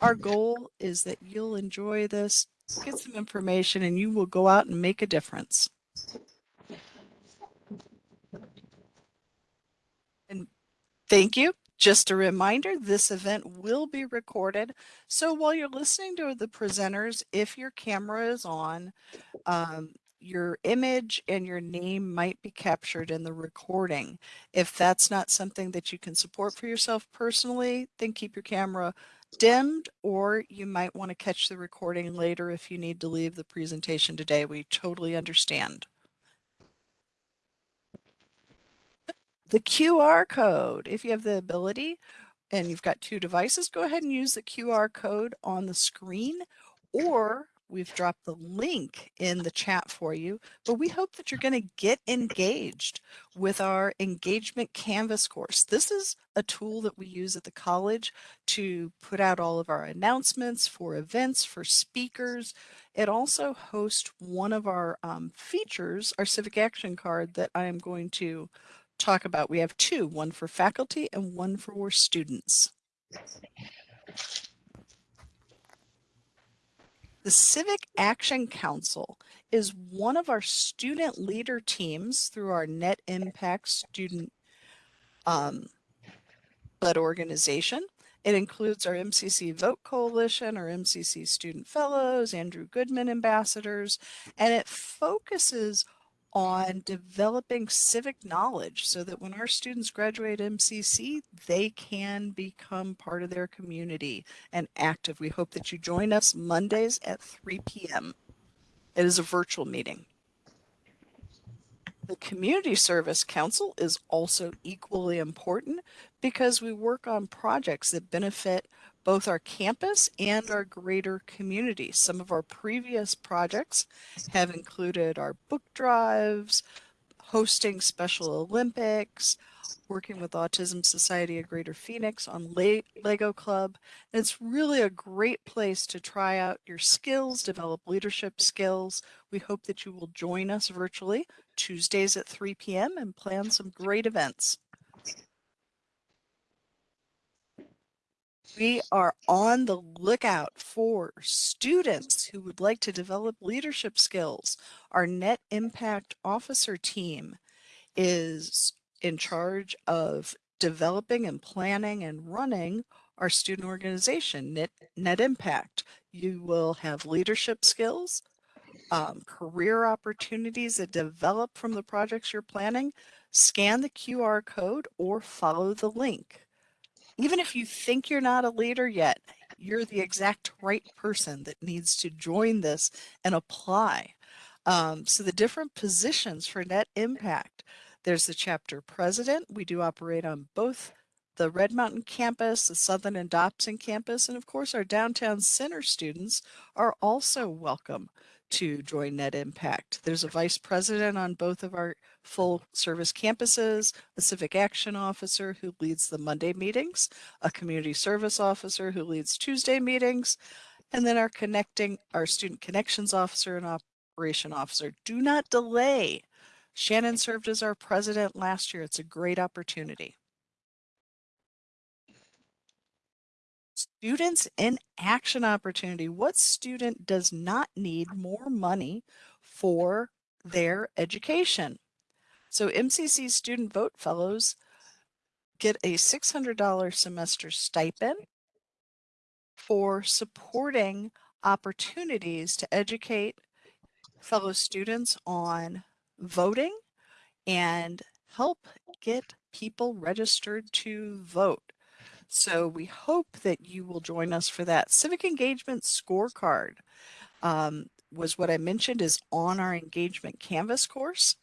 Our goal is that you'll enjoy this, get some information, and you will go out and make a difference. And thank you. Just a reminder, this event will be recorded. So while you're listening to the presenters, if your camera is on, um, your image and your name might be captured in the recording. If that's not something that you can support for yourself personally, then keep your camera dimmed or you might want to catch the recording later if you need to leave the presentation today. We totally understand. The QR code, if you have the ability and you've got two devices, go ahead and use the QR code on the screen or We've dropped the link in the chat for you, but we hope that you're going to get engaged with our engagement canvas course. This is a tool that we use at the college to put out all of our announcements for events, for speakers. It also hosts one of our um, features, our civic action card that I am going to talk about. We have two, one for faculty and one for students. The Civic Action Council is one of our student leader teams through our Net Impact student um, led organization. It includes our MCC Vote Coalition, our MCC Student Fellows, Andrew Goodman Ambassadors, and it focuses on developing civic knowledge so that when our students graduate MCC, they can become part of their community and active. We hope that you join us Mondays at 3 p.m. It is a virtual meeting. The Community Service Council is also equally important because we work on projects that benefit both our campus and our greater community. Some of our previous projects have included our book drives, hosting Special Olympics, working with Autism Society of Greater Phoenix on Le Lego Club. And it's really a great place to try out your skills, develop leadership skills. We hope that you will join us virtually Tuesdays at 3 p.m. and plan some great events. We are on the lookout for students who would like to develop leadership skills. Our Net Impact Officer team is in charge of developing and planning and running our student organization, Net, Net Impact. You will have leadership skills, um, career opportunities that develop from the projects you're planning. Scan the QR code or follow the link even if you think you're not a leader yet, you're the exact right person that needs to join this and apply. Um, so the different positions for net impact, there's the chapter president. We do operate on both the Red Mountain campus, the Southern and Dobson campus, and of course our downtown center students are also welcome to join Net Impact. There's a vice president on both of our full service campuses, a civic action officer who leads the Monday meetings, a community service officer who leads Tuesday meetings, and then our connecting, our student connections officer and operation officer. Do not delay. Shannon served as our president last year. It's a great opportunity. Students in action opportunity. What student does not need more money for their education? So MCC Student Vote Fellows get a $600 semester stipend for supporting opportunities to educate fellow students on voting and help get people registered to vote. So we hope that you will join us for that. Civic Engagement Scorecard um, was what I mentioned is on our engagement canvas course.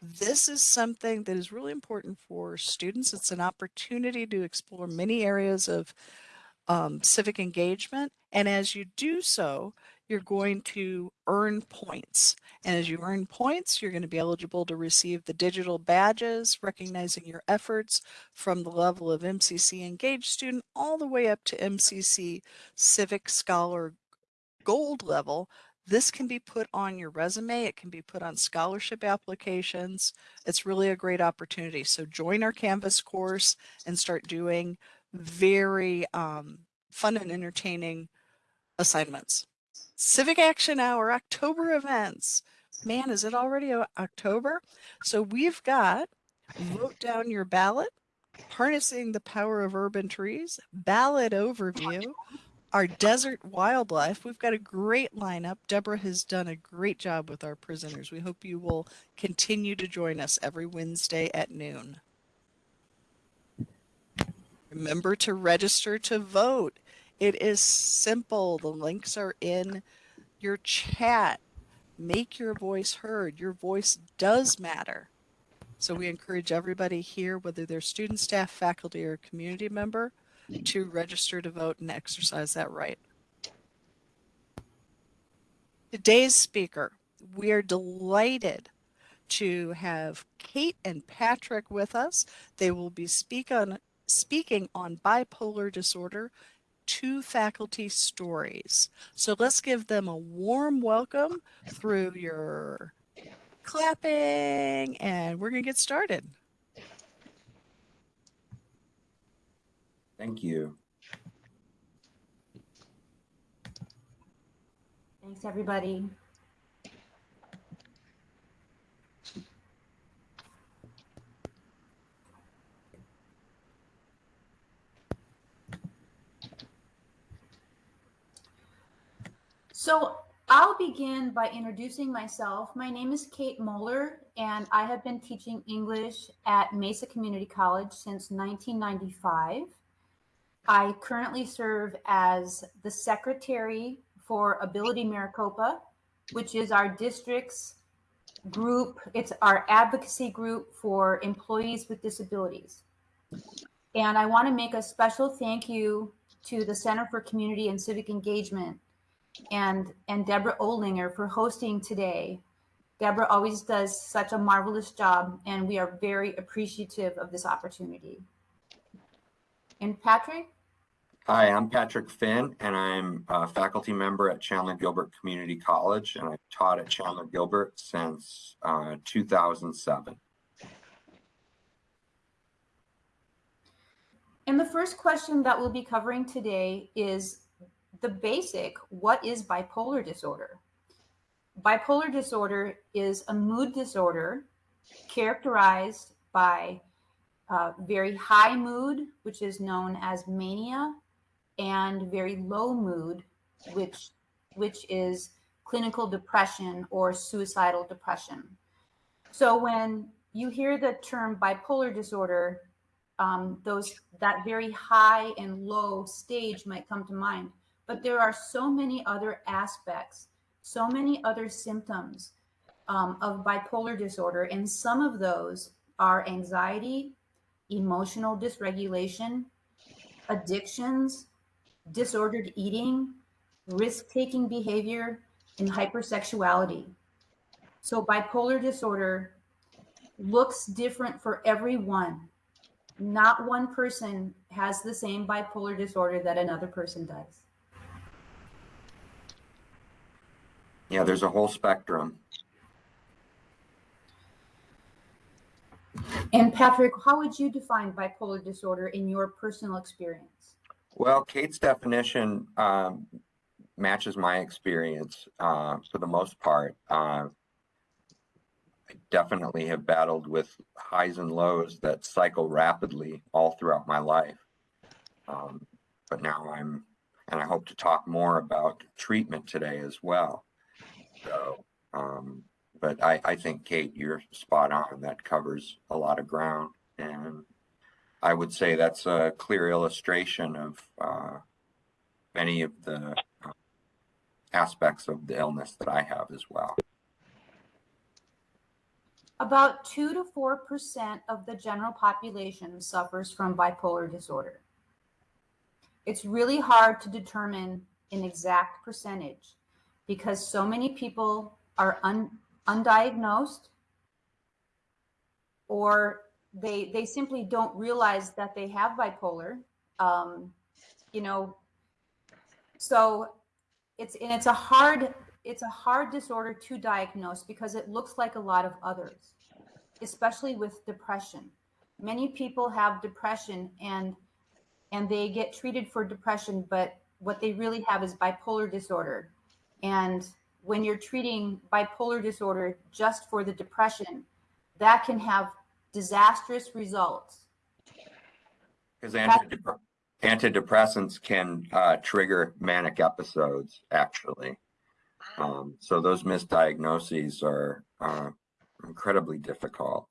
This is something that is really important for students. It's an opportunity to explore many areas of um, civic engagement. And as you do so, you're going to earn points. And as you earn points, you're going to be eligible to receive the digital badges recognizing your efforts from the level of MCC engaged student all the way up to MCC Civic Scholar Gold level. This can be put on your resume. It can be put on scholarship applications. It's really a great opportunity. So join our Canvas course and start doing very um, fun and entertaining assignments. Civic Action Hour, October events. Man, is it already October? So we've got vote down your ballot, harnessing the power of urban trees, ballot overview, our desert wildlife. We've got a great lineup. Deborah has done a great job with our prisoners. We hope you will continue to join us every Wednesday at noon. Remember to register to vote. It is simple. The links are in your chat. Make your voice heard. Your voice does matter. So we encourage everybody here, whether they're student, staff, faculty, or community member, to register to vote and exercise that right. Today's speaker, we are delighted to have Kate and Patrick with us. They will be speak on, speaking on bipolar disorder, two faculty stories. So let's give them a warm welcome through your clapping and we're going to get started. Thank you. Thanks, everybody. So I'll begin by introducing myself. My name is Kate Moeller, and I have been teaching English at Mesa Community College since 1995. I currently serve as the secretary for Ability Maricopa, which is our district's group. It's our advocacy group for employees with disabilities. And I want to make a special thank you to the Center for Community and Civic Engagement and, and Deborah Olinger for hosting today. Deborah always does such a marvelous job, and we are very appreciative of this opportunity. And Patrick? Hi, I'm Patrick Finn, and I'm a faculty member at Chandler Gilbert Community College, and I've taught at Chandler Gilbert since uh, 2007. And the first question that we'll be covering today is the basic what is bipolar disorder? Bipolar disorder is a mood disorder characterized by uh, very high mood, which is known as mania, and very low mood, which which is clinical depression or suicidal depression. So when you hear the term bipolar disorder, um, those that very high and low stage might come to mind. But there are so many other aspects, so many other symptoms um, of bipolar disorder, and some of those are anxiety, emotional dysregulation, addictions, disordered eating, risk-taking behavior, and hypersexuality. So bipolar disorder looks different for everyone. Not one person has the same bipolar disorder that another person does. Yeah, there's a whole spectrum. And Patrick, how would you define bipolar disorder in your personal experience? Well, Kate's definition um, matches my experience uh, for the most part. Uh, I definitely have battled with highs and lows that cycle rapidly all throughout my life. Um, but now I'm, and I hope to talk more about treatment today as well. So, um, but I, I think Kate, you're spot on. That covers a lot of ground, and I would say that's a clear illustration of uh, many of the uh, aspects of the illness that I have as well. About 2 to 4% of the general population suffers from bipolar disorder. It's really hard to determine an exact percentage because so many people are un, undiagnosed or they they simply don't realize that they have bipolar um, you know so it's and it's a hard it's a hard disorder to diagnose because it looks like a lot of others especially with depression many people have depression and and they get treated for depression, but what they really have is bipolar disorder. And when you're treating bipolar disorder just for the depression, that can have disastrous results. Because antidep- antidepressants can uh, trigger manic episodes, actually. Um, so those misdiagnoses are uh, incredibly difficult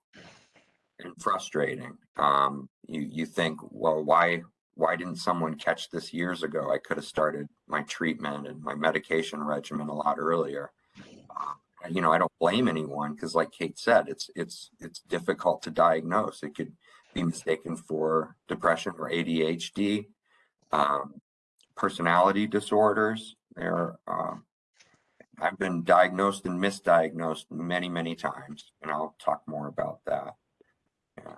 and frustrating. Um, you you think, well, why why didn't someone catch this years ago? I could have started my treatment and my medication regimen a lot earlier. Uh, you know, I don't blame anyone because, like Kate said, it's it's it's difficult to diagnose. It could be mistaken for depression or ADHD, um, personality disorders. There, um, I've been diagnosed and misdiagnosed many, many times, and I'll talk more about that. Yeah.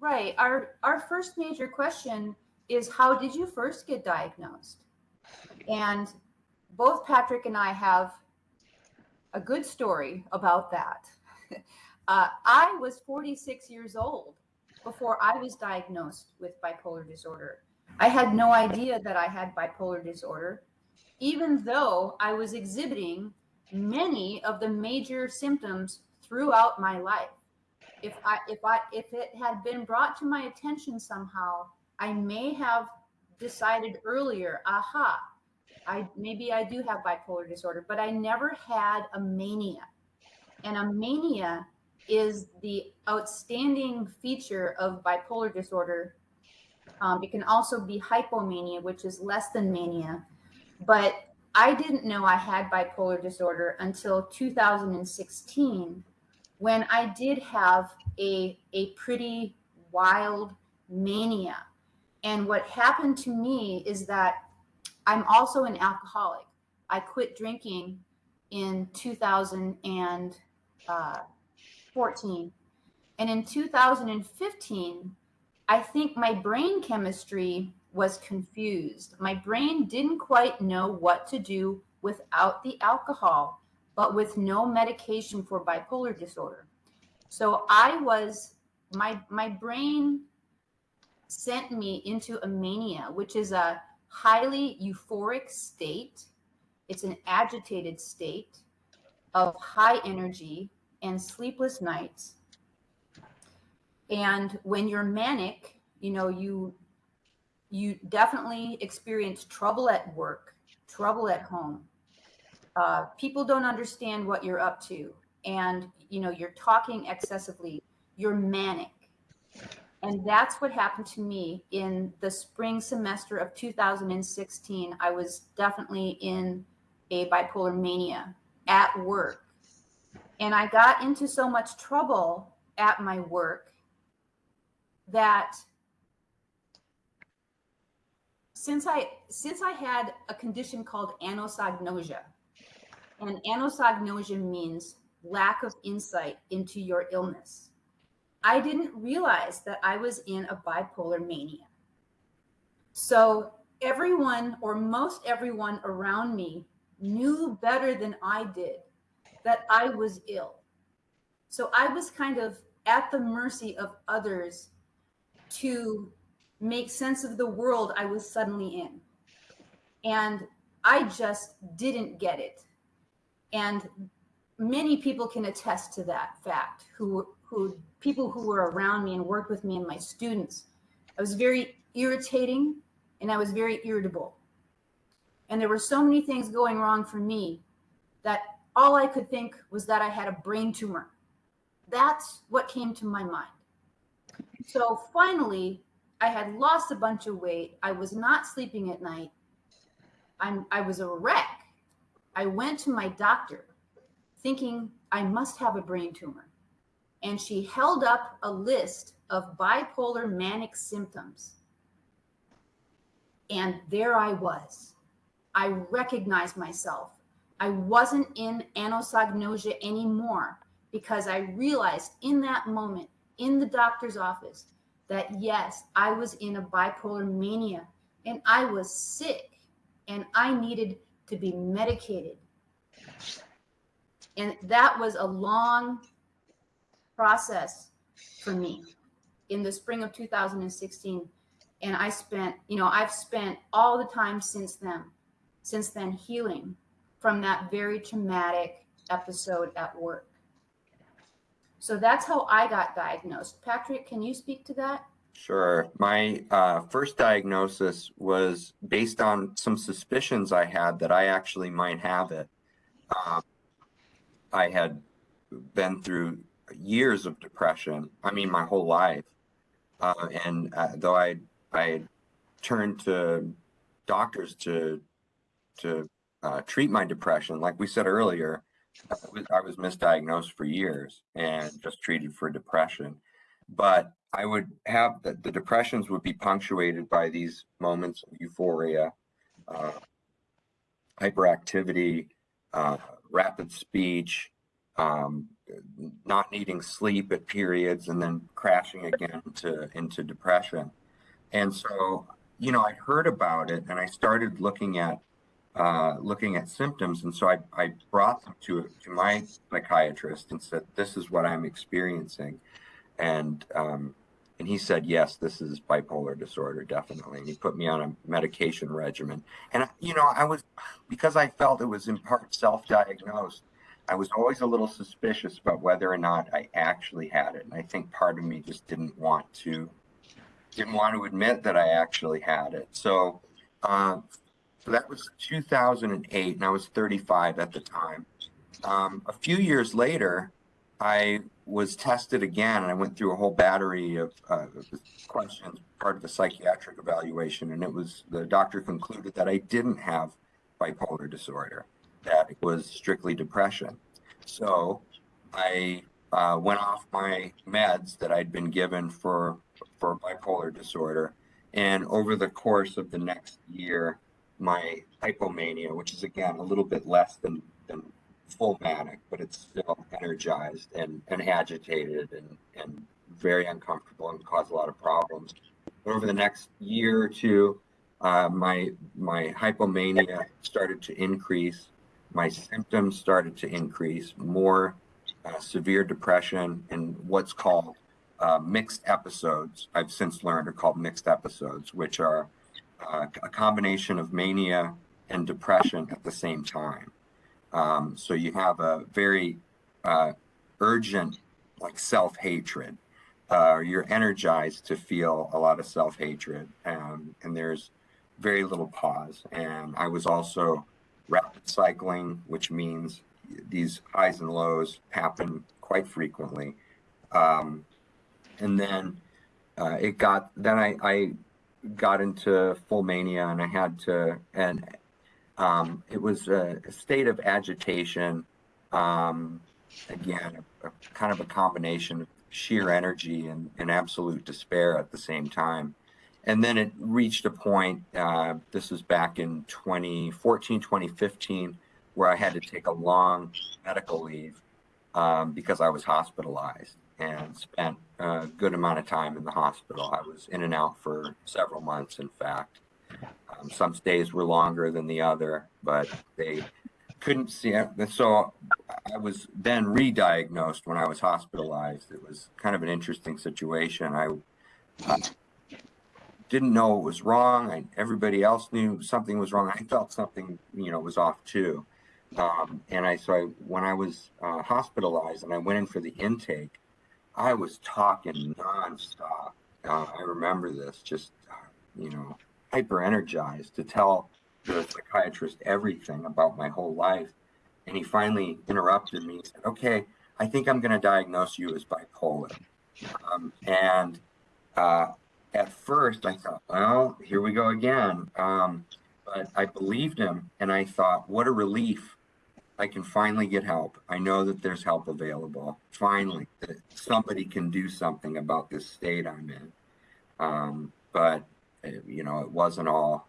Right. Our our first major question is how did you first get diagnosed? And both Patrick and I have a good story about that. Uh, I was 46 years old before I was diagnosed with bipolar disorder. I had no idea that I had bipolar disorder, even though I was exhibiting many of the major symptoms throughout my life. If I if I if it had been brought to my attention somehow, I may have decided earlier, aha, I maybe I do have bipolar disorder, but I never had a mania. And a mania is the outstanding feature of bipolar disorder. Um, it can also be hypomania, which is less than mania. But I didn't know I had bipolar disorder until 2016 when I did have a, a pretty wild mania. And what happened to me is that I'm also an alcoholic. I quit drinking in 2014. Uh, and in 2015, I think my brain chemistry was confused. My brain didn't quite know what to do without the alcohol, but with no medication for bipolar disorder. So I was my my brain sent me into a mania, which is a highly euphoric state. It's an agitated state of high energy and sleepless nights. And when you're manic, you know, you you definitely experience trouble at work, trouble at home. Uh, people don't understand what you're up to, and you know you're talking excessively. You're manic, and that's what happened to me in the spring semester of 2016. I was definitely in a bipolar mania at work, and I got into so much trouble at my work that since I since I had a condition called anosognosia, and anosognosia means lack of insight into your illness. I didn't realize that I was in a bipolar mania. So everyone or most everyone around me knew better than I did that I was ill. So I was kind of at the mercy of others to make sense of the world I was suddenly in. And I just didn't get it. And many people can attest to that fact who who people who were around me and worked with me and my students. I was very irritating and I was very irritable. And there were so many things going wrong for me that all I could think was that I had a brain tumor. That's what came to my mind. So finally, I had lost a bunch of weight. I was not sleeping at night. I'm, I was a wreck. I went to my doctor thinking I must have a brain tumor. And she held up a list of bipolar manic symptoms. And there I was. I recognized myself. I wasn't in anosognosia anymore because I realized in that moment in the doctor's office that yes, I was in a bipolar mania and I was sick and I needed to be medicated. And that was a long process for me. In the spring of 2016, and I spent, you know, I've spent all the time since then, since then healing from that very traumatic episode at work. So that's how I got diagnosed. Patrick, can you speak to that? Sure. My uh, first diagnosis was based on some suspicions I had that I actually might have it. Um, I had been through years of depression. I mean, my whole life. Uh, and uh, though I I turned to doctors to to uh, treat my depression, like we said earlier, I was, misdiagnosed for years and just treated for depression. But I would have the, the depressions would be punctuated by these moments of euphoria, uh, hyperactivity, uh, rapid speech, um, not needing sleep at periods, and then crashing again into into depression. And so, you know, I heard about it, and I started looking at uh, looking at symptoms, and so I, I brought them to to my psychiatrist and said, "This is what I'm experiencing," and um, and he said, "Yes, this is bipolar disorder, definitely." And he put me on a medication regimen, and you know, I was because I felt it was in part self-diagnosed. I was always a little suspicious about whether or not I actually had it, and I think part of me just didn't want to didn't want to admit that I actually had it. So. Uh, so that was 2008, and I was 35 at the time. Um, a few years later, I was tested again, and I went through a whole battery of uh, questions, part of a psychiatric evaluation, and it was the doctor concluded that I didn't have bipolar disorder, that it was strictly depression. So I uh, went off my meds that I'd been given for for bipolar disorder, and over the course of the next year, my hypomania, which is again a little bit less than, than full manic, but it's still energized and, and agitated and, and very uncomfortable and cause a lot of problems. But over the next year or two, uh, my my hypomania started to increase. My symptoms started to increase. More uh, severe depression and what's called uh, mixed episodes. I've since learned are called mixed episodes, which are uh, a combination of mania and depression at the same time. Um, so you have a very uh, urgent, like self hatred. Uh, you're energized to feel a lot of self hatred, um, and there's very little pause. And I was also rapid cycling, which means these highs and lows happen quite frequently. Um, and then uh, it got then I, I got into full mania and I had to, and um, it was a, state of agitation. Um, again, a, a, kind of a combination of sheer energy and, and, absolute despair at the same time. And then it reached a point, uh, this was back in 2014, 2015, where I had to take a long medical leave um, because I was hospitalized and spent a good amount of time in the hospital. I was in and out for several months, in fact. Um, some stays were longer than the other, but they couldn't see it. So I was then re-diagnosed when I was hospitalized. It was kind of an interesting situation. I uh, didn't know it was wrong. Everybody else knew something was wrong. I felt something, you know, was off too. Um, and I so I, when I was uh, hospitalized and I went in for the intake, I was talking nonstop. Uh, I remember this, just uh, you know, hyper energized to tell the psychiatrist everything about my whole life. And he finally interrupted me. He said, "Okay, I think I'm going to diagnose you as bipolar." Um, and uh, at first, I thought, "Well, here we go again." Um, but I believed him, and I thought, "What a relief!" I can finally get help. I know that there's help available. Finally, that somebody can do something about this state I'm in. Um, but uh, you know, it wasn't all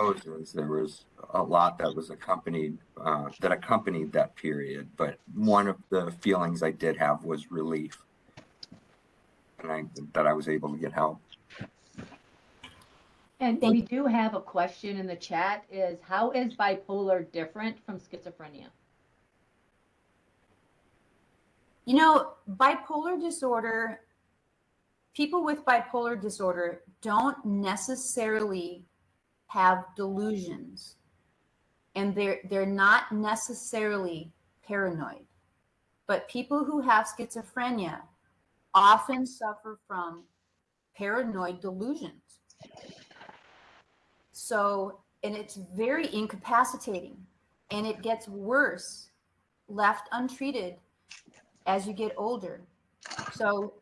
roses. There was a lot that was accompanied uh, that accompanied that period. But one of the feelings I did have was relief, and I, that I was able to get help. And we do have a question in the chat is how is bipolar different from schizophrenia? You know, bipolar disorder people with bipolar disorder don't necessarily have delusions. And they're they're not necessarily paranoid. But people who have schizophrenia often suffer from paranoid delusions so and it's very incapacitating and it gets worse left untreated as you get older. So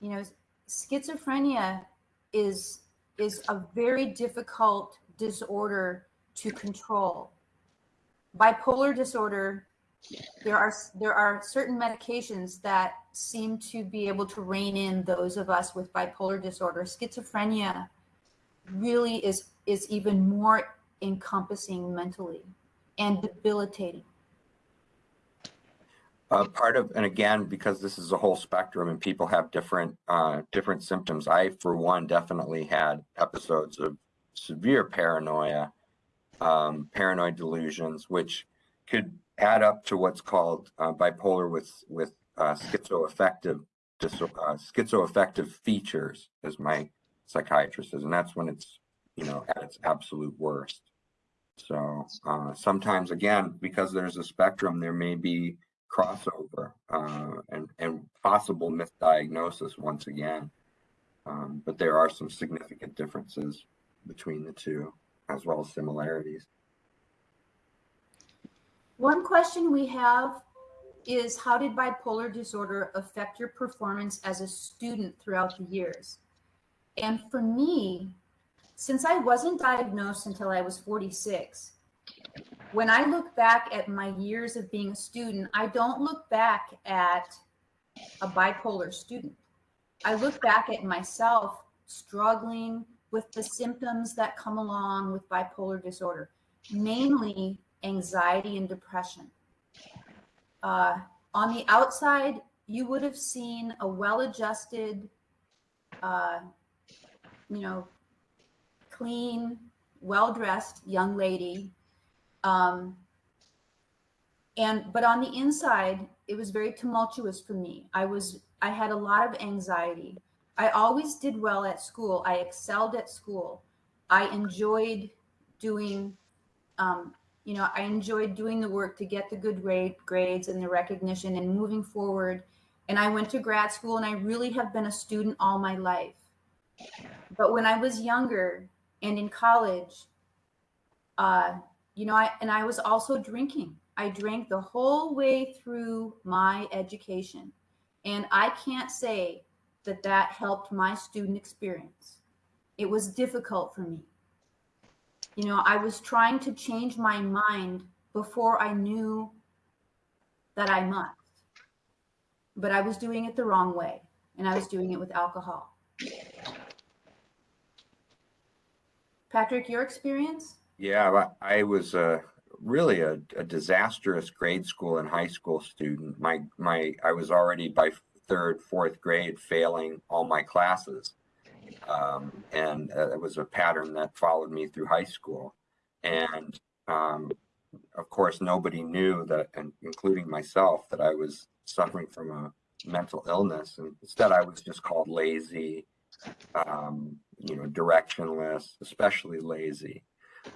you know schizophrenia is is a very difficult disorder to control. Bipolar disorder there are there are certain medications that seem to be able to rein in those of us with bipolar disorder. Schizophrenia really is is even more encompassing mentally and debilitating Uh, part of, and again, because this is a whole spectrum and people have different, uh, different symptoms. I, for one, definitely had episodes of severe paranoia, um, paranoid delusions, which could add up to what's called uh, bipolar with with uh, schizoaffective uh, schizoaffective features, as my psychiatrist says, and that's when it's you know at its absolute worst. So uh, sometimes, again, because there's a spectrum, there may be crossover uh, and and possible misdiagnosis once again. Um, but there are some significant differences between the two, as well as similarities. One question we have is how did bipolar disorder affect your performance as a student throughout the years? And for me, since I wasn't diagnosed until I was 46, when I look back at my years of being a student, I don't look back at a bipolar student. I look back at myself struggling with the symptoms that come along with bipolar disorder, mainly anxiety and depression. Uh, on the outside, you would have seen a well-adjusted, uh, you know, clean, well-dressed young lady. Um, and but on the inside, it was very tumultuous for me. I was I had a lot of anxiety. I always did well at school. I excelled at school. I enjoyed doing um, you know, I enjoyed doing the work to get the good grade, grades and the recognition and moving forward. And I went to grad school and I really have been a student all my life. But when I was younger and in college, uh, you know, I, and I was also drinking. I drank the whole way through my education. And I can't say that that helped my student experience. It was difficult for me you know, I was trying to change my mind before I knew that I must. But I was doing it the wrong way, and I was doing it with alcohol. Patrick, your experience? Yeah, I was uh, really a, a, disastrous grade school and high school student. My my I was already by third, fourth grade failing all my classes. Um, and uh, it was a pattern that followed me through high school. And um, of course, nobody knew that, and including myself, that I was suffering from a mental illness. And instead, I was just called lazy, um, you know, directionless, especially lazy.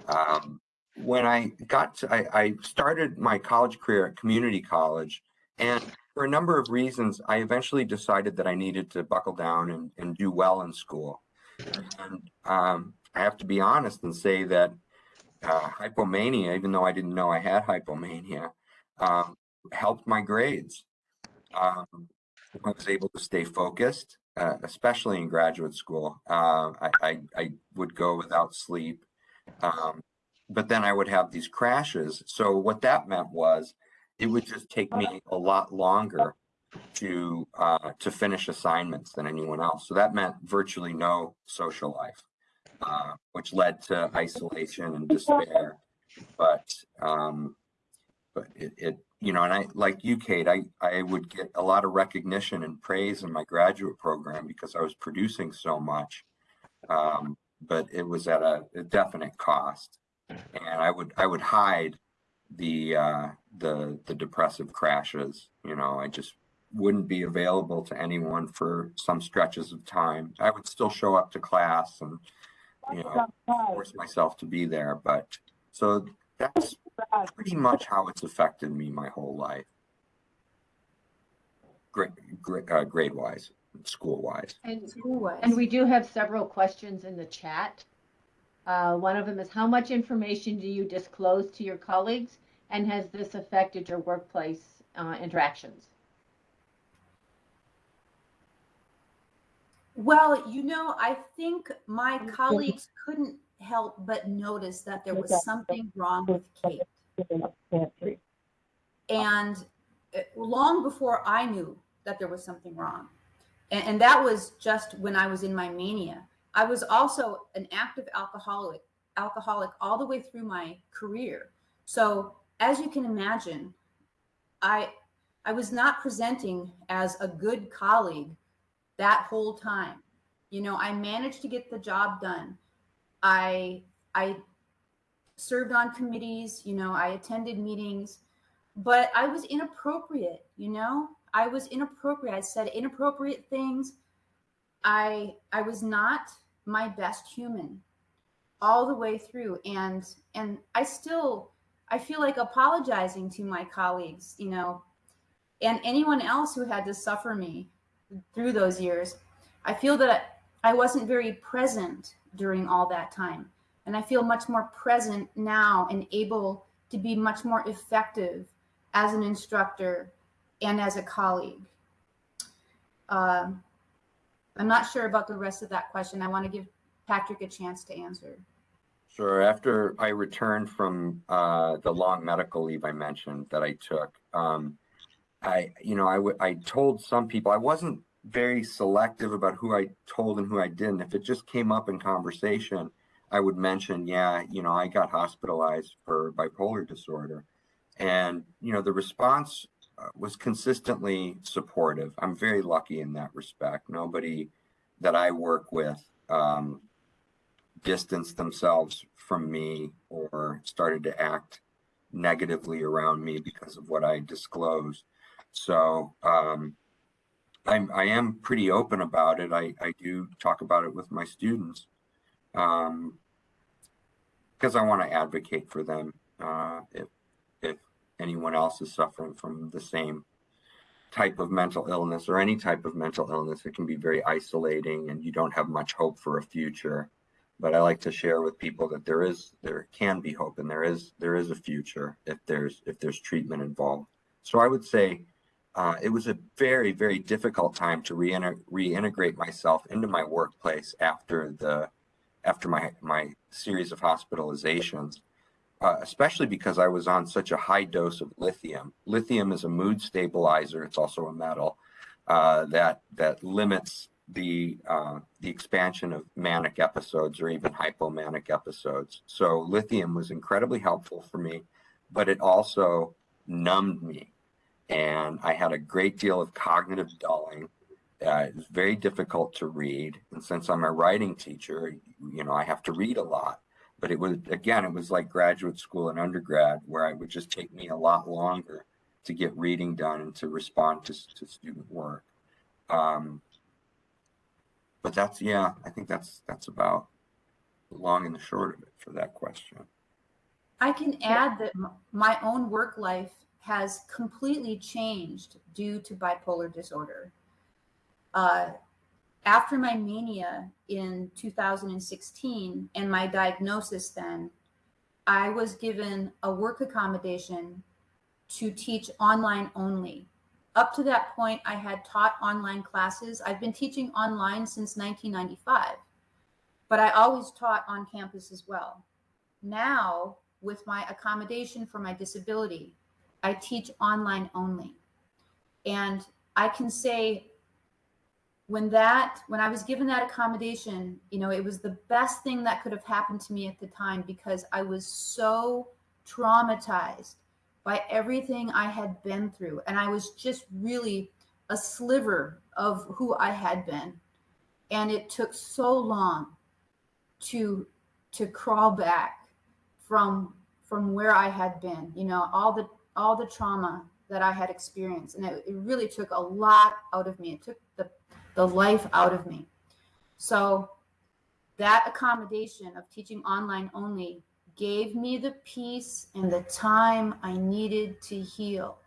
Um, when I got to, I, I started my college career at community college, and for a number of reasons, I eventually decided that I needed to buckle down and, and do well in school. And um, I have to be honest and say that uh, hypomania, even though I didn't know I had hypomania, um, helped my grades. Um, I was able to stay focused, uh, especially in graduate school. Uh, I, I, I, would go without sleep, um, but then I would have these crashes. So what that meant was it would just take me a lot longer to uh, to finish assignments than anyone else. So that meant virtually no social life, uh, which led to isolation and despair. But um, but it, it you know, and I like you, Kate. I I would get a lot of recognition and praise in my graduate program because I was producing so much. Um, but it was at a, a definite cost, and I would I would hide the uh, the the depressive crashes. You know, I just wouldn't be available to anyone for some stretches of time. I would still show up to class and, you know, force myself to be there. But so that's pretty much how it's affected me my whole life. Grade, grade, uh, grade wise, school wise. And, School-wise. and we do have several questions in the chat. Uh, one of them is, how much information do you disclose to your colleagues? And has this affected your workplace uh, interactions? Well, you know, I think my colleagues couldn't help but notice that there was something wrong with Kate. And uh, long before I knew that there was something wrong. And, and that was just when I was in my mania. I was also an active alcoholic, alcoholic all the way through my career. So as you can imagine, I I was not presenting as a good colleague that whole time. You know, I managed to get the job done. I I served on committees, you know, I attended meetings, but I was inappropriate, you know? I was inappropriate. I said inappropriate things. I I was not my best human all the way through and and I still I feel like apologizing to my colleagues, you know, and anyone else who had to suffer me through those years. I feel that I wasn't very present during all that time. And I feel much more present now and able to be much more effective as an instructor and as a colleague. Um, I'm not sure about the rest of that question. I want to give Patrick a chance to answer. Sure. After I returned from uh, the long medical leave I mentioned that I took, um, I, you know, I, I told some people I wasn't very selective about who I told and who I didn't. If it just came up in conversation, I would mention, yeah, you know, I got hospitalized for bipolar disorder. And, you know, the response uh, was consistently supportive. I'm very lucky in that respect. Nobody that I work with um, distanced themselves from me or started to act negatively around me because of what I disclosed. So um, I'm, I am pretty open about it. I, I do talk about it with my students um, because I want to advocate for them uh, if, if anyone else is suffering from the same type of mental illness or any type of mental illness. It can be very isolating and you don't have much hope for a future. But I like to share with people that there is there can be hope and there is there is a future if there's if there's treatment involved. So I would say uh, it was a very, very difficult time to rein- reintegrate myself into my workplace after the after my my series of hospitalizations, uh, especially because I was on such a high dose of lithium. Lithium is a mood stabilizer. It's also a metal uh, that that limits the uh, the expansion of manic episodes or even hypomanic episodes. So lithium was incredibly helpful for me, but it also numbed me and I had a great deal of cognitive dulling. Uh, it was very difficult to read, and since I'm a writing teacher, you know, I have to read a lot. But it was again, it was like graduate school and undergrad, where it would just take me a lot longer to get reading done and to respond to, to student work. Um, but that's yeah, I think that's that's about the long and the short of it for that question. I can add that my own work life has completely changed due to bipolar disorder. Uh, after my mania in 2016 and my diagnosis, then I was given a work accommodation to teach online only. Up to that point, I had taught online classes. I've been teaching online since 1995, but I always taught on campus as well. Now, with my accommodation for my disability, I teach online only. And I can say when that when I was given that accommodation, you know, it was the best thing that could have happened to me at the time because I was so traumatized by everything I had been through and I was just really a sliver of who I had been. And it took so long to to crawl back from from where I had been, you know, all the all the trauma that I had experienced. And it, it really took a lot out of me. It took the, the life out of me. So that accommodation of teaching online only gave me the peace and the time I needed to heal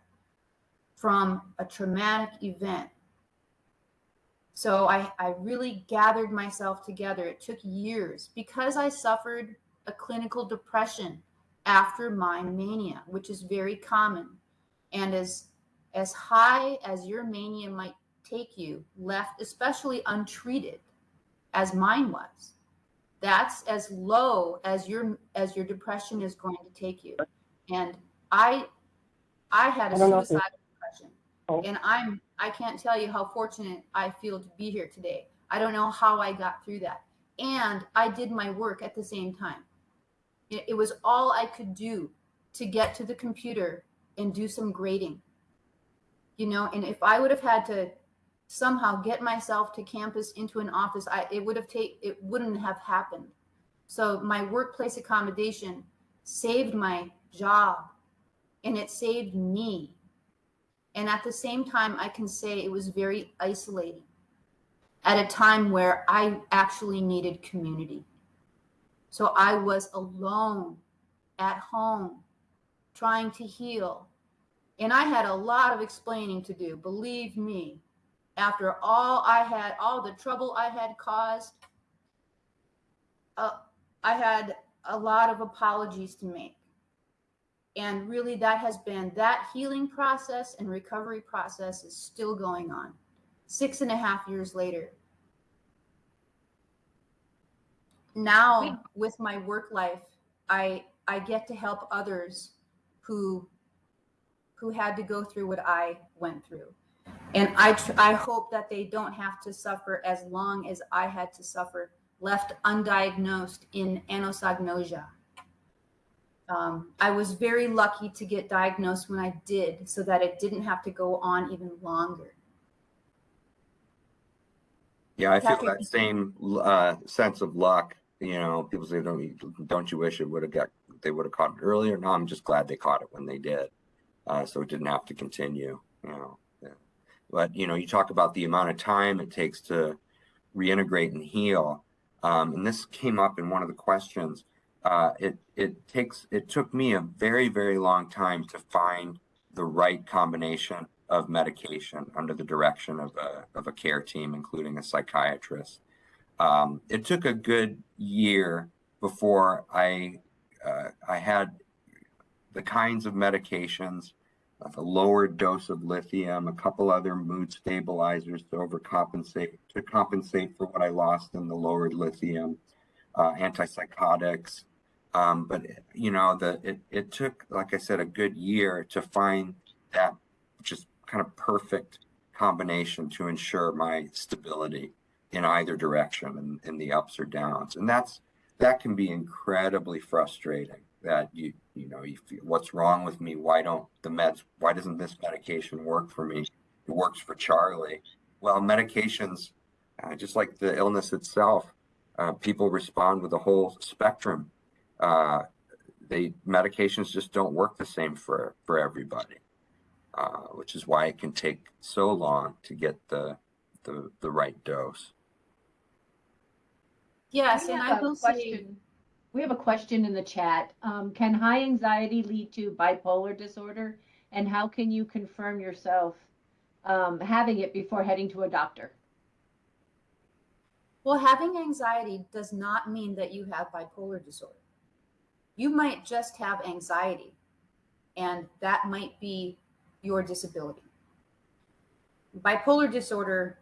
from a traumatic event. So I, I really gathered myself together. It took years because I suffered a clinical depression after my mania, which is very common. And as as high as your mania might take you, left especially untreated, as mine was, that's as low as your as your depression is going to take you. And I I had a I don't know if you- suicidal depression. Oh. And I'm I can't tell you how fortunate I feel to be here today. I don't know how I got through that. And I did my work at the same time. It, was all I could do to get to the computer and do some grading. You know, and if I would have had to somehow get myself to campus into an office, I it would have take it wouldn't have happened. So my workplace accommodation saved my job and it saved me. And at the same time, I can say it was very isolating at a time where I actually needed community. So I was alone at home trying to heal. And I had a lot of explaining to do, believe me. After all I had, all the trouble I had caused, uh, I had a lot of apologies to make. And really, that has been that healing process and recovery process is still going on six and a half years later. Now, with my work life, I I get to help others who who had to go through what I went through. And I tr- I hope that they don't have to suffer as long as I had to suffer, left undiagnosed in anosognosia. Um, I was very lucky to get diagnosed when I did, so that it didn't have to go on even longer. Yeah, I feel that same uh, sense of luck. You know, people say, "Don't you, don't you wish it would have got they would have caught it earlier?" No, I'm just glad they caught it when they did, uh, so it didn't have to continue. You know, but you know, you talk about the amount of time it takes to reintegrate and heal, um, and this came up in one of the questions. Uh, it it takes it took me a very very long time to find the right combination of medication under the direction of a, of a care team, including a psychiatrist. Um, it took a good year before I uh, I had the kinds of medications, a lower dose of lithium, a couple other mood stabilizers to overcompensate to compensate for what I lost in the lowered lithium, uh, antipsychotics. Um, but you know, the it, it took, like I said, a good year to find that just kind of perfect combination to ensure my stability in either direction and in the ups or downs. And that's that can be incredibly frustrating that you you know you feel what's wrong with me? Why don't the meds why doesn't this medication work for me? It works for charlie. Well medications uh, just like the illness itself uh, people respond with a whole spectrum. Uh, they medications just don't work the same for for everybody uh, which is why it can take so long to get the the, the right dose. Yes, We and have I a will say, We have a question in the chat. Um, can high anxiety lead to bipolar disorder? And how can you confirm yourself um, having it before heading to a doctor? well, having anxiety does not mean that you have bipolar disorder. You might just have anxiety, and that might be your disability. Bipolar disorder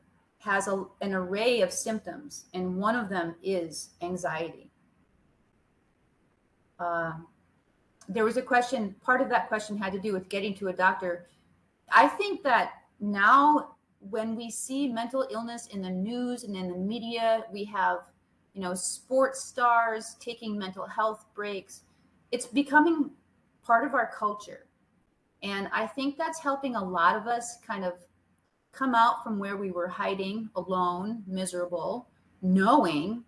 has a, an array of symptoms, and one of them is anxiety. Uh, there was a question, part of that question had to do with getting to a doctor. I think that now, when we see mental illness in the news and in the media, we have, you know, sports stars taking mental health breaks. It's becoming part of our culture. And I think that's helping a lot of us kind of come out from where we were hiding alone, miserable, knowing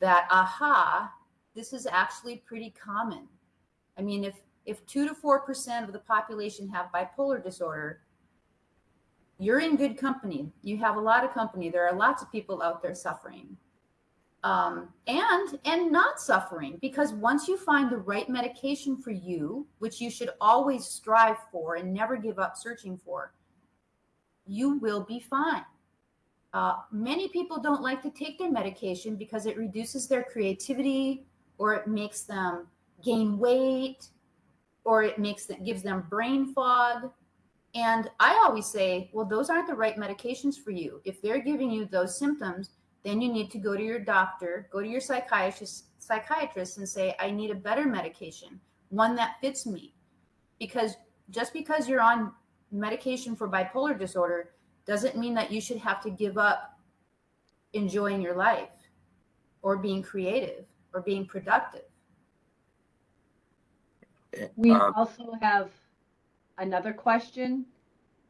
that, aha, this is actually pretty common. I mean, if if 2 to 4% of the population have bipolar disorder, you're in good company. You have a lot of company. There are lots of people out there suffering. Um, and and not suffering because once you find the right medication for you, which you should always strive for and never give up searching for, you will be fine. Uh, many people don't like to take their medication because it reduces their creativity or it makes them gain weight or it makes them gives them brain fog. And i always say well those aren't the right medications for you. If they're giving you those symptoms then you need to go to your doctor go to your psychiatrist psychiatrist and say i need a better medication one that fits me. Because just because you're on medication for bipolar disorder doesn't mean that you should have to give up enjoying your life or being creative or being productive We Uh, also have another question.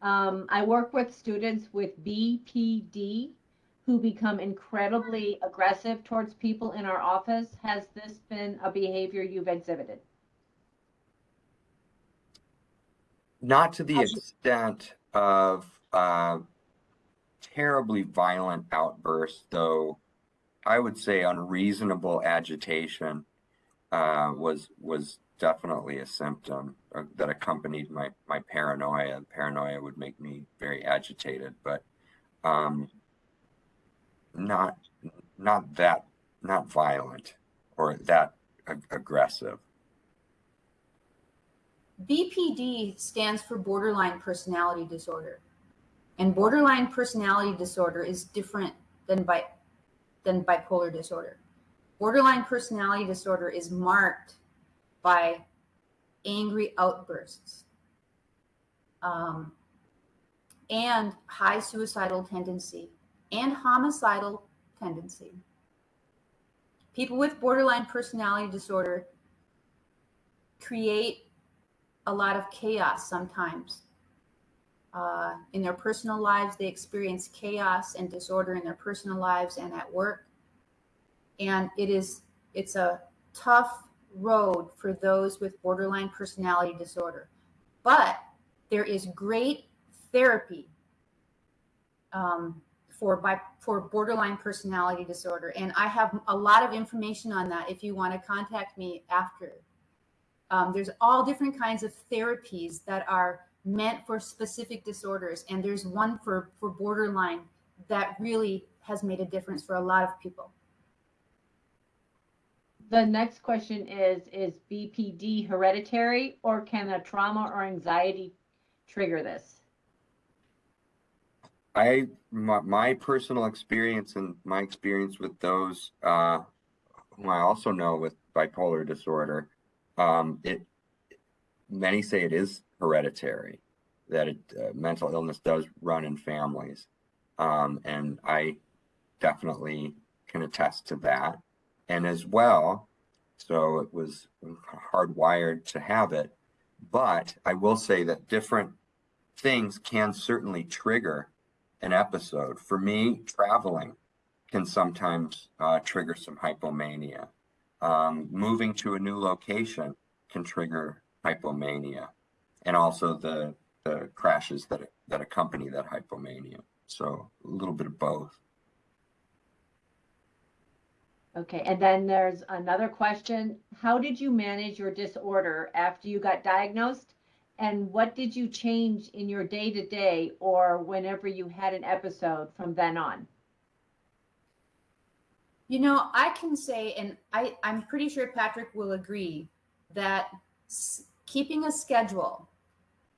Um, I work with students with BPD who become incredibly aggressive towards people in our office. Has this been a behavior you've exhibited? Not to the extent of uh, terribly violent outbursts, though. I would say unreasonable agitation uh, was was definitely a symptom uh, that accompanied my my paranoia. Paranoia would make me very agitated, but um, not not that not violent or that ag- aggressive. BPD stands for borderline personality disorder. And borderline personality disorder is different than bi- than bipolar disorder. Borderline personality disorder is marked by angry outbursts um, and high suicidal tendency and homicidal tendency. People with borderline personality disorder create a lot of chaos sometimes. Uh, in their personal lives, they experience chaos and disorder in their personal lives and at work. And it is it's a tough road for those with borderline personality disorder. But there is great therapy um, for by for borderline personality disorder, and I have a lot of information on that. If you want to contact me after, um, there's all different kinds of therapies that are meant for specific disorders, and there's one for for borderline that really has made a difference for a lot of people. The next question is, is BPD hereditary or can a trauma or anxiety trigger this? I my, my personal experience and my experience with those uh, whom I also know with bipolar disorder, um, it many say it is hereditary, that it, uh, mental illness does run in families, um, and I definitely can attest to that. And as well, so it was hardwired to have it, but I will say that different things can certainly trigger an episode. For me, traveling can sometimes uh, trigger some hypomania. Um, moving to a new location can trigger hypomania, and also the the crashes that that accompany that hypomania. So a little bit of both. Okay, and then there's another question. How did you manage your disorder after you got diagnosed? And what did you change in your day to day or whenever you had an episode from then on? You know, I can say, and I, I'm pretty sure Patrick will agree, that keeping a schedule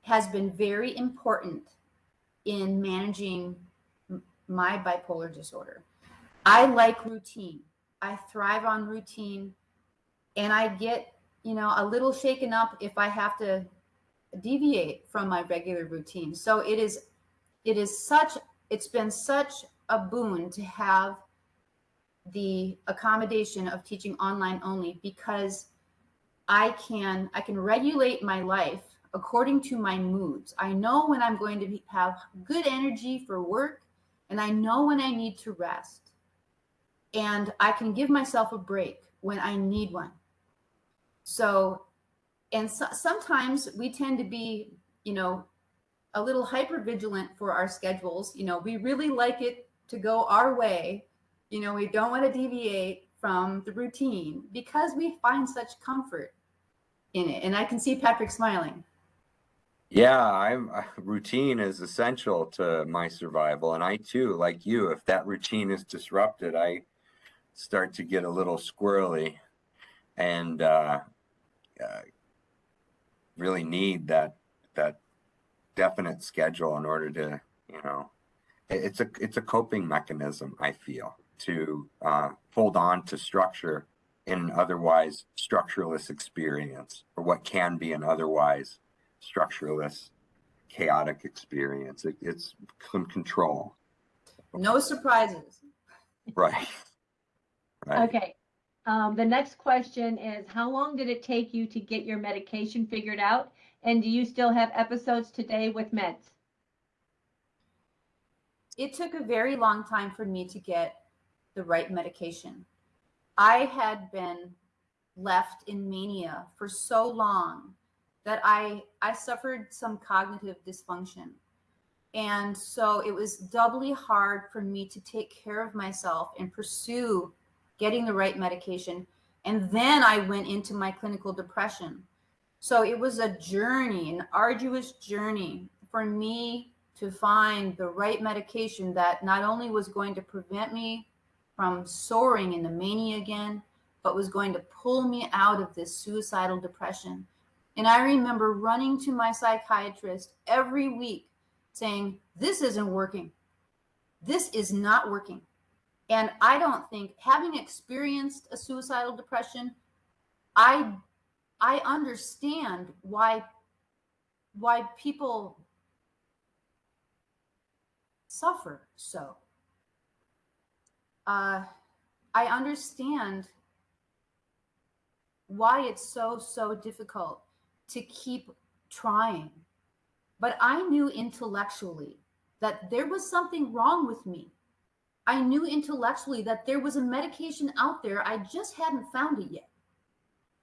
has been very important in managing my bipolar disorder. I like routine. I thrive on routine, and I get, you know, a little shaken up if I have to deviate from my regular routine. So it is, it is such, it's been such a boon to have the accommodation of teaching online only because I can I can regulate my life according to my moods. I know when I'm going to be, have good energy for work and I know when I need to rest. And I can give myself a break when I need one. So and so, sometimes we tend to be, you know, a little hyper vigilant for our schedules. You know, we really like it to go our way. You know, we don't want to deviate from the routine because we find such comfort in it. And I can see Patrick smiling. Yeah, I'm uh, routine is essential to my survival, and I too, like you, if that routine is disrupted, I start to get a little squirrely, and uh, uh, really need that that definite schedule in order to, you know, it's a it's a coping mechanism. I feel to uh, hold on to structure in an otherwise structureless experience, or what can be an otherwise structureless, chaotic experience. It, it's some control, No surprises. right? Right. Okay. Um, the next question is, how long did it take you to get your medication figured out? And do you still have episodes today with meds? it took a very long time for me to get the right medication. I had been left in mania for so long that I I suffered some cognitive dysfunction. And so it was doubly hard for me to take care of myself and pursue getting the right medication. And then I went into my clinical depression. So it was a journey, an arduous journey for me to find the right medication that not only was going to prevent me from soaring into mania again, but was going to pull me out of this suicidal depression. And I remember running to my psychiatrist every week saying, This isn't working. This is not working. And I don't think, having experienced a suicidal depression, I I understand why why people suffer so. Uh, I understand why it's so, so difficult to keep trying. But I knew intellectually that there was something wrong with me. I knew intellectually that there was a medication out there, I just hadn't found it yet.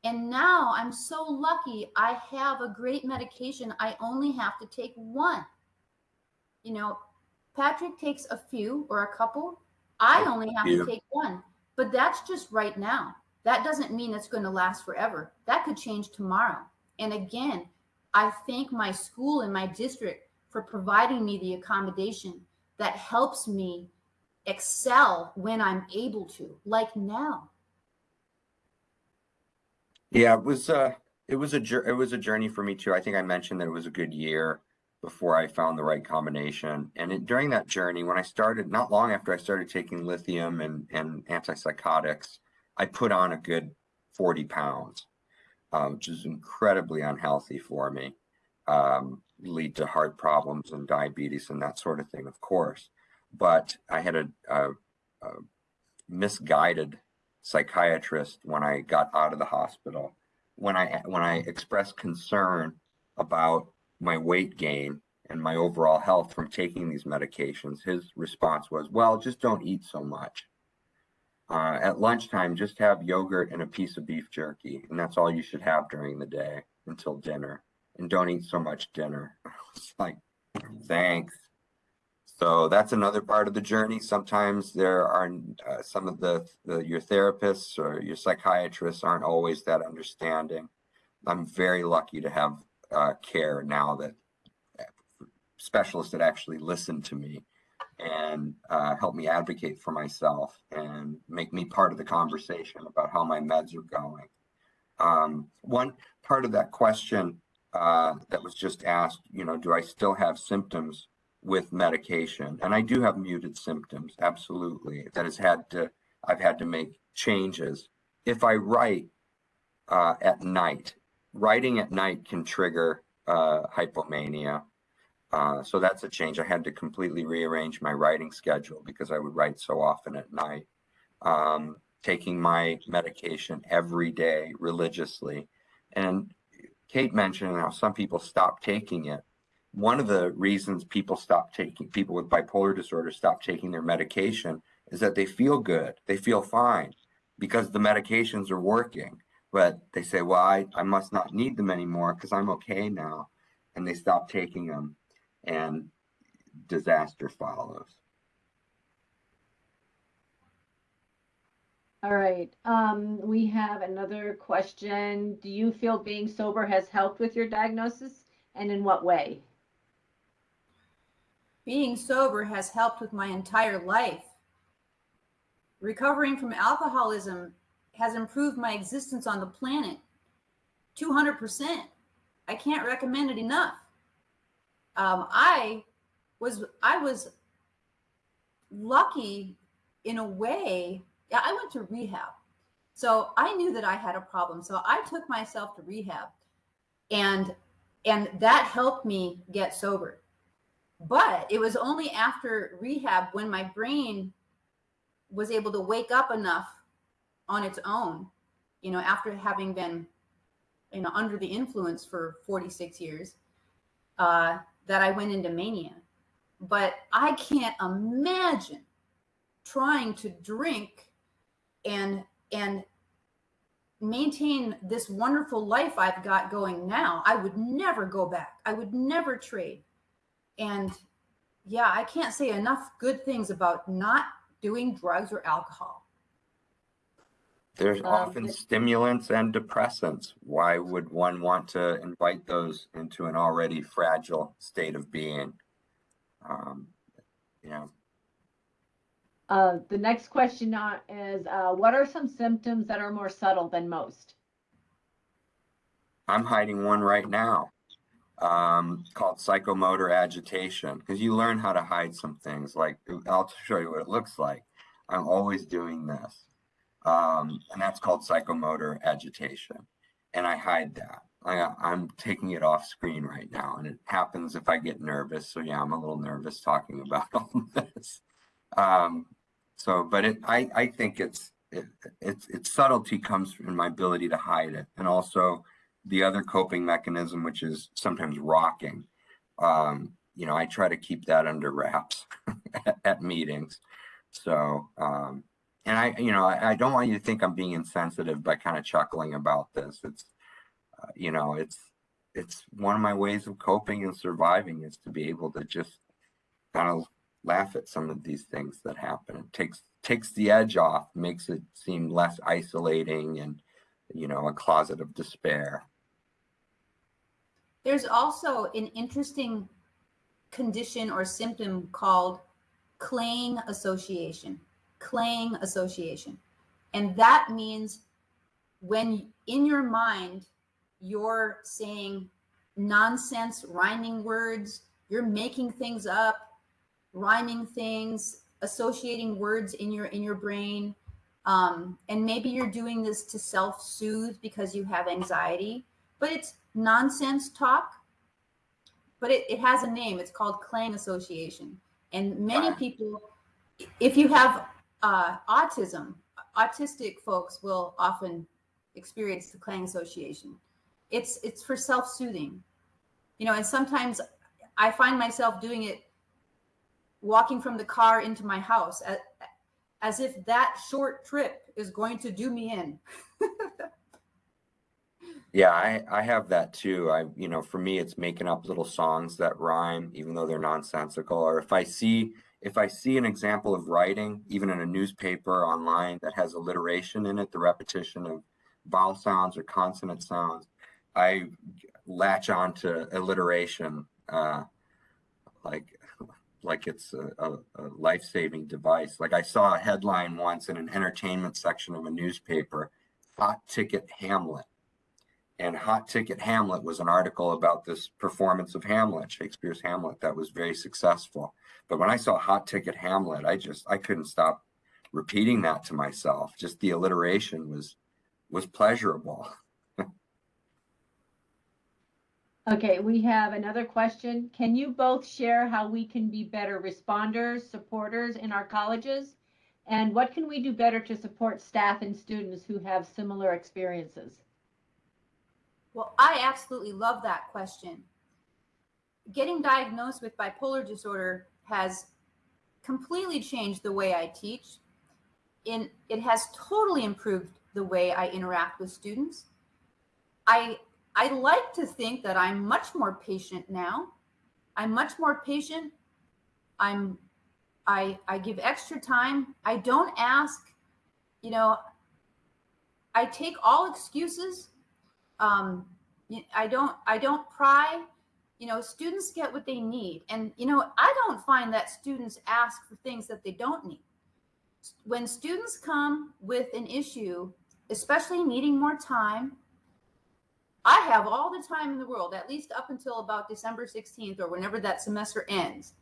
And now I'm so lucky I have a great medication. I only have to take one. You know, Patrick takes a few or a couple. I only have few. to take one, but that's just right now. That doesn't mean it's going to last forever. That could change tomorrow. And again, I thank my school and my district for providing me the accommodation that helps me excel when I'm able to, like now. Yeah, it was uh it was a it was a journey for me too. I think I mentioned that it was a good year before I found the right combination. And it, during that journey, when I started, not long after I started taking lithium and and antipsychotics, I put on a good 40 pounds, uh, which is incredibly unhealthy for me. Um, lead to heart problems and diabetes and that sort of thing, of course. But I had a, a, a misguided psychiatrist when I got out of the hospital. When I when I expressed concern about my weight gain and my overall health from taking these medications, his response was, "Well, just don't eat so much. Uh, at lunchtime, just have yogurt and a piece of beef jerky, and that's all you should have during the day until dinner. And don't eat so much dinner." I was like, "Thanks." So that's another part of the journey. Sometimes there are uh, some of the, the your therapists or your psychiatrists aren't always that understanding. I'm very lucky to have uh, care now that specialists that actually listen to me and uh, help me advocate for myself and make me part of the conversation about how my meds are going. Um, one part of that question uh, that was just asked, you know, do I still have symptoms with medication? And I do have muted symptoms, absolutely. That has had to, I've had to make changes. If I write uh, at night, writing at night can trigger uh, hypomania. Uh, so that's a change. I had to completely rearrange my writing schedule because I would write so often at night. Um, taking my medication every day religiously. And Kate mentioned how some people stop taking it. One of the reasons people stop taking, people with bipolar disorder stop taking their medication is that they feel good, they feel fine because the medications are working. But they say, well, I, I must not need them anymore because I'm okay now. And they stop taking them and disaster follows. All right. Um, we have another question. Do you feel being sober has helped with your diagnosis and in what way? Being sober has helped with my entire life. Recovering from alcoholism has improved my existence on the planet 200%. I can't recommend it enough. Um, I was I was lucky in a way. Yeah, I went to rehab. So I knew that I had a problem. So I took myself to rehab and and that helped me get sober. But it was only after rehab when my brain was able to wake up enough on its own, you know, after having been, you know, under the influence for 46 years, uh, that I went into mania. But I can't imagine trying to drink and and maintain this wonderful life I've got going now. I would never go back. I would never trade. And yeah, I can't say enough good things about not doing drugs or alcohol. There's Um, often stimulants and depressants. Why would one want to invite those into an already fragile state of being? Um, you know, Uh, the next question uh, is, uh, what are some symptoms that are more subtle than most? I'm hiding one right now um, called psychomotor agitation because you learn how to hide some things. Like I'll show you what it looks like. I'm always doing this, um, and that's called psychomotor agitation, and I hide that. I, I'm taking it off screen right now, and it happens if I get nervous. So yeah, I'm a little nervous talking about all this. Um, so, but it, I, I think it's, it, it's, its subtlety comes from my ability to hide it, and also the other coping mechanism, which is sometimes rocking. Um, you know, I try to keep that under wraps at, at meetings. So, um, and I, you know, I, I don't want you to think I'm being insensitive by kind of chuckling about this. It's, uh, you know, it's, it's one of my ways of coping and surviving is to be able to just kind of laugh at some of these things that happen. It takes, takes the edge off, makes it seem less isolating and, you know, a closet of despair. There's also an interesting condition or symptom called clang association. Clang association. And that means when in your mind you're saying nonsense rhyming words, you're making things up, rhyming things, associating words in your in your brain. Um, and maybe you're doing this to self-soothe because you have anxiety, but it's nonsense talk, but it, it has a name. It's called clang association. And many people, if you have uh, autism, autistic folks will often experience the clang association. It's it's for self-soothing, you know. And sometimes I find myself doing it, walking from the car into my house, as, as if that short trip is going to do me in. Yeah, I, I have that too. I, you know, for me, it's making up little songs that rhyme, even though they're nonsensical. Or if I see, if I see an example of writing, even in a newspaper online that has alliteration in it, the repetition of vowel sounds or consonant sounds, I latch on to alliteration, uh, like, like it's a, a, a life-saving device. Like I saw a headline once in an entertainment section of a newspaper, hot ticket Hamlet and Hot Ticket Hamlet was an article about this performance of Hamlet, Shakespeare's Hamlet, that was very successful. But when I saw Hot Ticket Hamlet, I just I couldn't stop repeating that to myself. Just the alliteration was was pleasurable. Okay, we have another question. Can you both share how we can be better responders, supporters in our colleges? And what can we do better to support staff and students who have similar experiences? Well, I absolutely love that question. Getting diagnosed with bipolar disorder has completely changed the way I teach. In it has totally improved the way I interact with students. I I like to think that I'm much more patient now. I'm much more patient. I'm I I give extra time. I don't ask, you know, I take all excuses. Um, I don't I don't pry. You know, students get what they need, and you know, I don't find that students ask for things that they don't need. When students come with an issue, especially needing more time, I have all the time in the world, at least up until about December 16th or whenever that semester ends.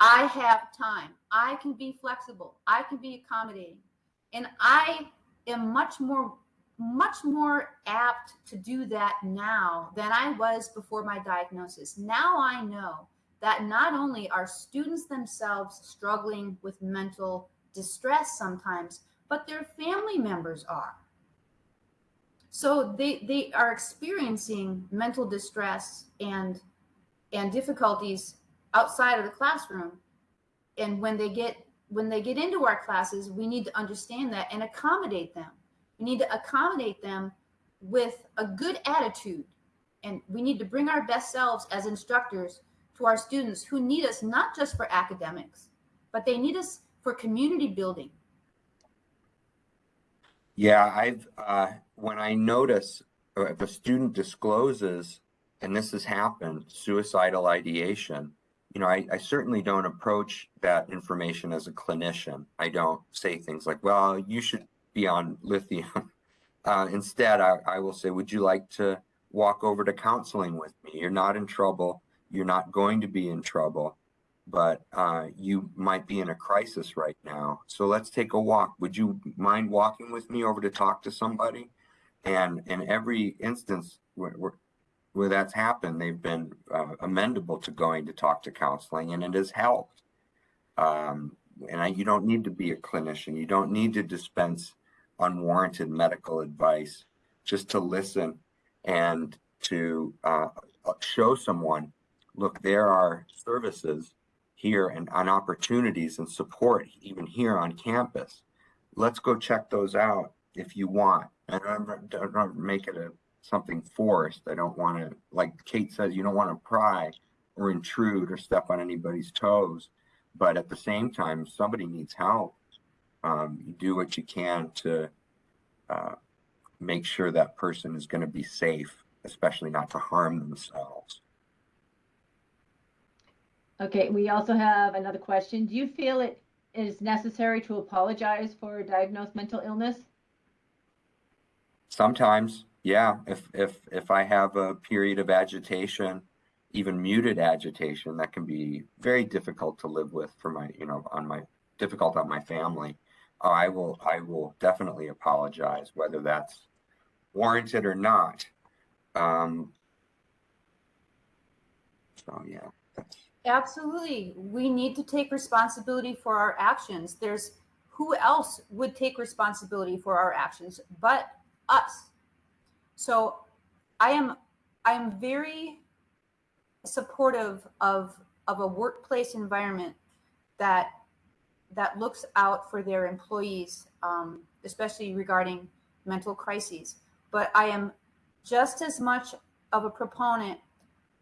I have time. I can be flexible. I can be accommodating. And I am much more much more apt to do that now than I was before my diagnosis. Now I know that not only are students themselves struggling with mental distress sometimes, but their family members are. So they they are experiencing mental distress and and difficulties outside of the classroom. And when they get when they get into our classes, we need to understand that and accommodate them. We need to accommodate them with a good attitude. And we need to bring our best selves as instructors to our students who need us not just for academics, but they need us for community building. Yeah, I've, uh, when I notice uh, if a student discloses, and this has happened, suicidal ideation, you know, I, I certainly don't approach that information as a clinician. I don't say things like, well, you should be on lithium. Uh, instead, I, I will say, would you like to walk over to counseling with me? You're not in trouble. You're not going to be in trouble, but uh, you might be in a crisis right now. So let's take a walk. Would you mind walking with me over to talk to somebody? And in every instance where, where, where that's happened, they've been uh, amendable to going to talk to counseling, and it has helped. Um, and I, you don't need to be a clinician. You don't need to dispense unwarranted medical advice just to listen and to uh, show someone, look, there are services here and on opportunities and support even here on campus. Let's go check those out if you want. And I don't, don't make it a something forced. I don't want to, like Kate says, you don't want to pry or intrude or step on anybody's toes. But at the same time, somebody needs help, um, you do what you can to uh, make sure that person is going to be safe, especially not to harm themselves. Okay, we also have another question. Do you feel it is necessary to apologize for a diagnosed mental illness? Sometimes, yeah. If if if I have a period of agitation, even muted agitation, that can be very difficult to live with for my, you know, on my difficult on my family. I will I will definitely apologize, whether that's warranted or not. Um, so yeah, Absolutely. We need to take responsibility for our actions. There's who else would take responsibility for our actions but us. So I am I am very supportive of of a workplace environment that that looks out for their employees, um, especially regarding mental crises. But I am just as much of a proponent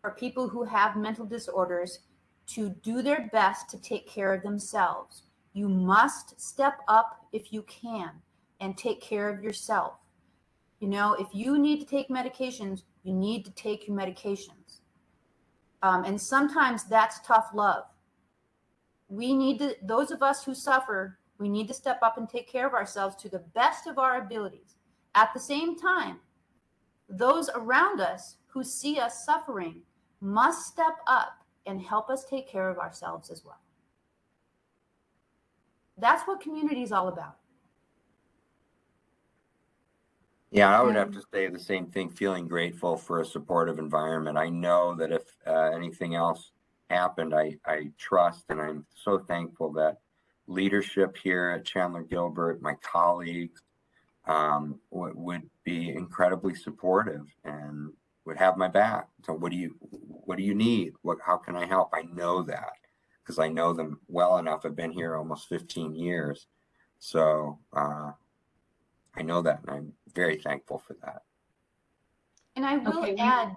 for people who have mental disorders to do their best to take care of themselves. You must step up if you can and take care of yourself. You know, if you need to take medications, you need to take your medications. Um, and sometimes that's tough love. We need to, those of us who suffer, we need to step up and take care of ourselves to the best of our abilities. At the same time, those around us who see us suffering must step up and help us take care of ourselves as well. That's what community is all about. Yeah, I would have to say the same thing, feeling grateful for a supportive environment. I know that if uh, anything else happened, I, I trust and I'm so thankful that leadership here at Chandler Gilbert, my colleagues, um, would, would be incredibly supportive and would have my back. So what do you, what do you need? What, how can I help? I know that because I know them well enough. I've been here almost 15 years. So, uh, I know that, and I'm very thankful for that. And I will Okay, we- add.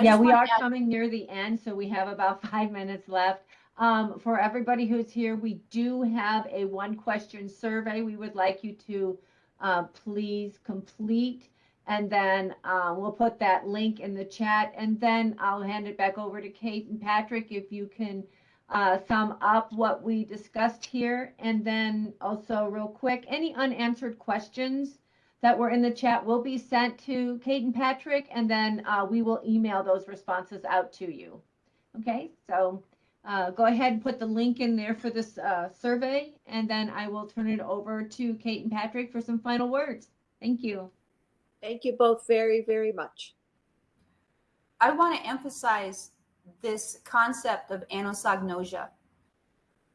I Yeah, we are coming near the end, so we have about five minutes left. Um, for everybody who's here, we do have a one question survey we would like you to uh, please complete. And then uh, we'll put that link in the chat and then I'll hand it back over to Kate and Patrick if you can uh, sum up what we discussed here. And then also real quick, any unanswered questions that were in the chat will be sent to Kate and Patrick, and then uh, we will email those responses out to you. Okay, so uh, go ahead and put the link in there for this uh, survey, and then I will turn it over to Kate and Patrick for some final words. Thank you. Thank you both very, very much. I want to emphasize this concept of anosognosia.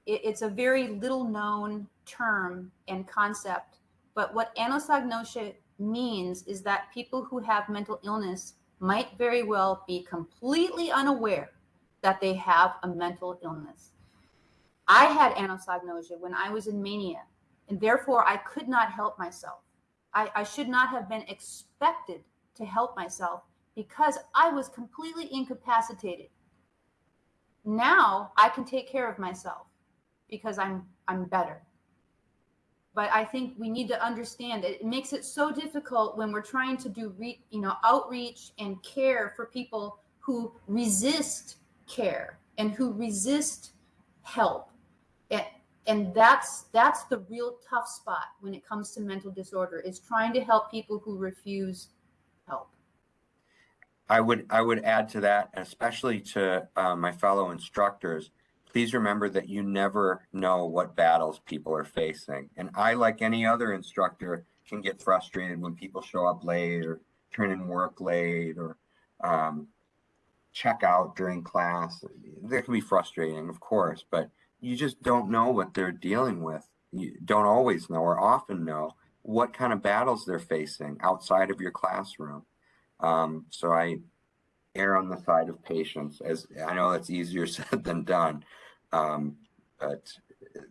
It, it's a very little known term and concept, but what anosognosia means is that people who have mental illness might very well be completely unaware that they have a mental illness. I had anosognosia when I was in mania, and therefore I could not help myself. I, I should not have been expected to help myself because I was completely incapacitated. Now I can take care of myself because I'm I'm better. But I think we need to understand it, it makes it so difficult when we're trying to do re, you know outreach and care for people who resist care and who resist help. And, and that's that's the real tough spot when it comes to mental disorder is trying to help people who refuse help. I would I would add to that, especially to uh, my fellow instructors. Please remember that you never know what battles people are facing, and I, like any other instructor, can get frustrated when people show up late or turn in work late or um, check out during class. That can be frustrating, of course, but you just don't know what they're dealing with. You don't always know or often know what kind of battles they're facing outside of your classroom. Um, so I err on the side of patience as I know that's easier said than done. Um, but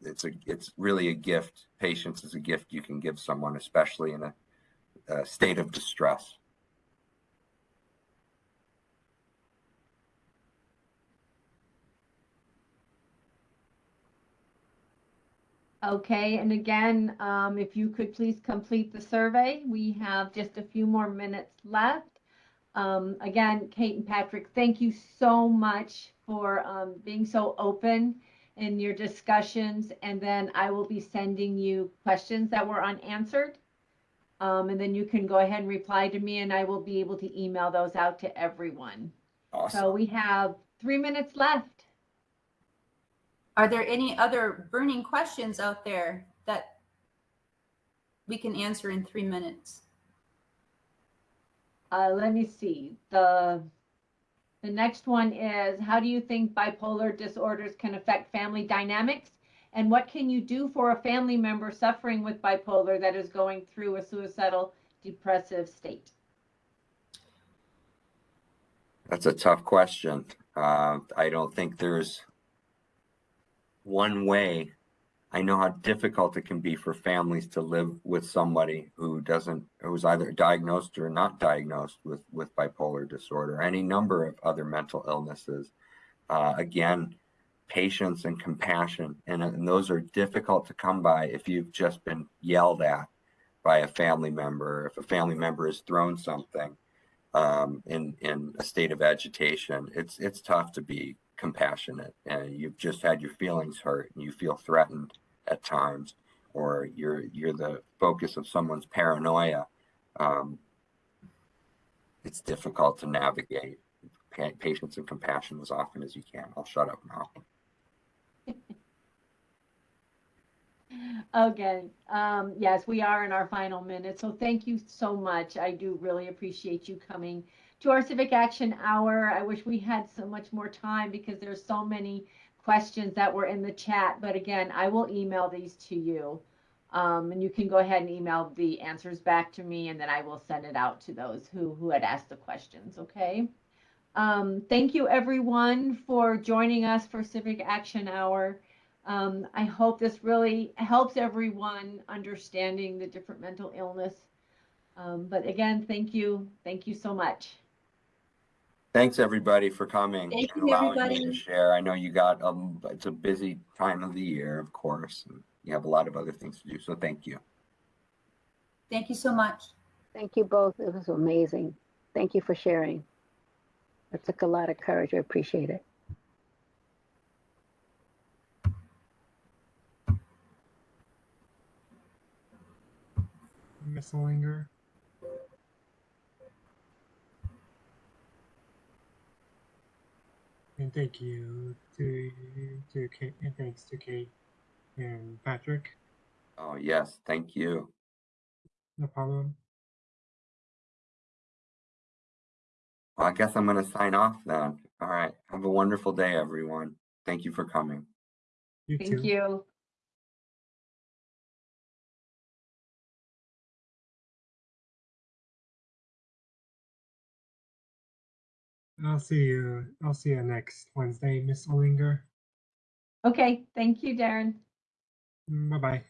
it's a, it's really a gift. Patience is a gift you can give someone, especially in a, a state of distress. Okay, and again, um, if you could please complete the survey, we have just a few more minutes left. Um, again, Kate and Patrick, thank you so much for um, being so open in your discussions. And then I will be sending you questions that were unanswered. Um, and then you can go ahead and reply to me and I will be able to email those out to everyone. Awesome. So we have three minutes left. Are there any other burning questions out there that we can answer in three minutes? Uh, let me see. The the next one is how do you think bipolar disorders can affect family dynamics? And what can you do for a family member suffering with bipolar that is going through a suicidal depressive state? That's a tough question. Uh, I don't think there's one way. I know how difficult it can be for families to live with somebody who doesn't, who's either diagnosed or not diagnosed with, with bipolar disorder, any number of other mental illnesses. Uh, again, patience and compassion, and, and those are difficult to come by if you've just been yelled at by a family member, if a family member has thrown something um, in in a state of agitation. It's it's tough to be compassionate, and you've just had your feelings hurt, and you feel threatened at times, or you're you're the focus of someone's paranoia. Um, it's difficult to navigate. Pa- patience and compassion as often as you can. I'll shut up now. Okay. Um, yes, we are in our final minute. So thank you so much. I do really appreciate you coming to our Civic Action Hour. I wish we had so much more time because there's so many questions that were in the chat. But again, I will email these to you. Um, and you can go ahead and email the answers back to me and then I will send it out to those who, who had asked the questions. Okay. Um, thank you everyone for joining us for Civic Action Hour. Um, I hope this really helps everyone understanding the different mental illness. Um, but again, thank you. Thank you so much. Thanks, everybody, for coming Thank and you, allowing me to share. I know you got, um, it's a busy time of the year, of course. and You have a lot of other things to do, so thank you. Thank you so much. Thank you both. It was amazing. Thank you for sharing. It took a lot of courage. I appreciate it. Miss Olinger. And thank you to to Kate and thanks to Kate and Patrick. Oh, yes, thank you. No problem. Well, I guess I'm gonna sign off then. All right, have a wonderful day, everyone. Thank you for coming. You too. Thank you. I'll see you. I'll see you next Wednesday, Miss Olinger. Okay. Thank you, Darren. Bye bye.